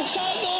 オフサイ